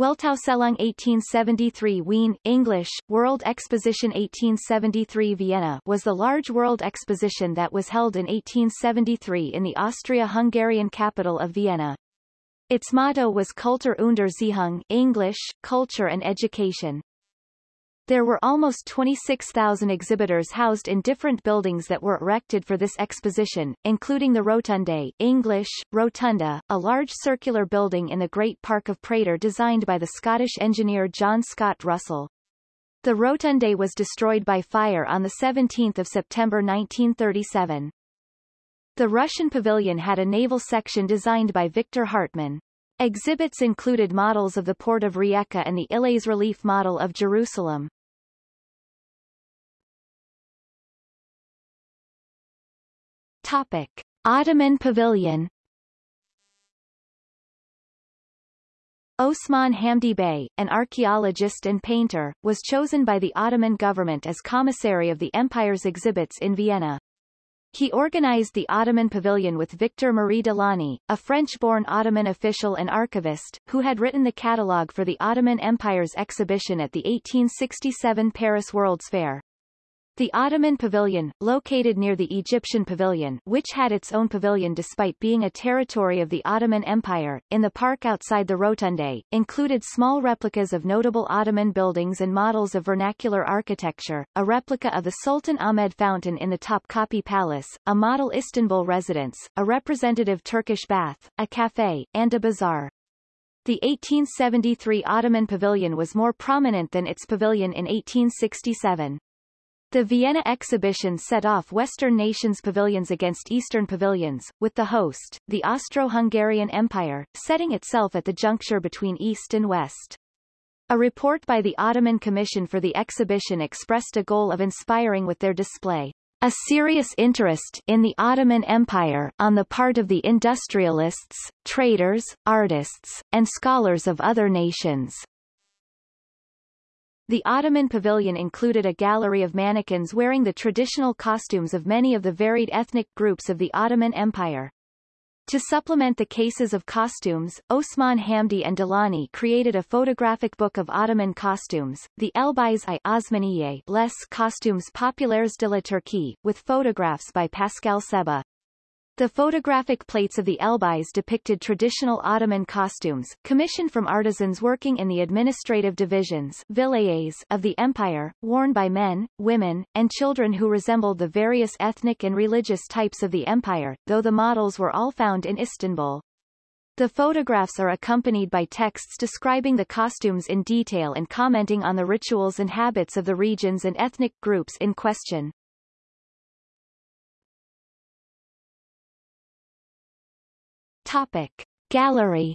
Weltausstellung 1873 Wien, English, World Exposition 1873 Vienna was the large world exposition that was held in 1873 in the Austria-Hungarian capital of Vienna. Its motto was Kultur und Erziehung English, Culture and Education. There were almost 26,000 exhibitors housed in different buildings that were erected for this exposition, including the Rotunde English, Rotunda, a large circular building in the Great Park of Prater designed by the Scottish engineer John Scott Russell. The Rotunde was destroyed by fire on 17 September 1937. The Russian pavilion had a naval section designed by Victor Hartmann. Exhibits included models of the port of Rijeka and the Illés relief model of Jerusalem. Topic. Ottoman Pavilion Osman Hamdi Bey, an archaeologist and painter, was chosen by the Ottoman government as commissary of the empire's exhibits in Vienna. He organized the Ottoman Pavilion with Victor Marie de Launay, a French-born Ottoman official and archivist, who had written the catalogue for the Ottoman Empire's exhibition at the 1867 Paris World's Fair. The Ottoman Pavilion, located near the Egyptian Pavilion which had its own pavilion despite being a territory of the Ottoman Empire, in the park outside the Rotunde, included small replicas of notable Ottoman buildings and models of vernacular architecture, a replica of the Sultan Ahmed Fountain in the Topkapi Palace, a model Istanbul residence, a representative Turkish bath, a café, and a bazaar. The 1873 Ottoman Pavilion was more prominent than its pavilion in 1867. The Vienna exhibition set off Western nations' pavilions against Eastern pavilions, with the host, the Austro-Hungarian Empire, setting itself at the juncture between East and West. A report by the Ottoman Commission for the exhibition expressed a goal of inspiring with their display a serious interest in the Ottoman Empire on the part of the industrialists, traders, artists, and scholars of other nations. The Ottoman pavilion included a gallery of mannequins wearing the traditional costumes of many of the varied ethnic groups of the Ottoman Empire. To supplement the cases of costumes, Osman Hamdi and de Launay created a photographic book of Ottoman costumes, the Elbise i Osmaniye Les Costumes Populaires de la Turquie, with photographs by Pascal Sébah. The photographic plates of the Elbise depicted traditional Ottoman costumes, commissioned from artisans working in the administrative divisions of the empire, worn by men, women, and children who resembled the various ethnic and religious types of the empire, though the models were all found in Istanbul. The photographs are accompanied by texts describing the costumes in detail and commenting on the rituals and habits of the regions and ethnic groups in question. Topic. Gallery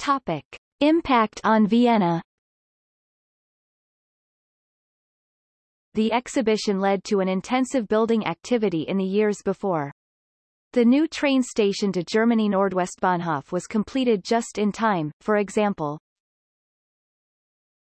Topic. Impact on Vienna The exhibition led to an intensive building activity in the years before. The new train station to Germany Nordwestbahnhof was completed just in time, for example,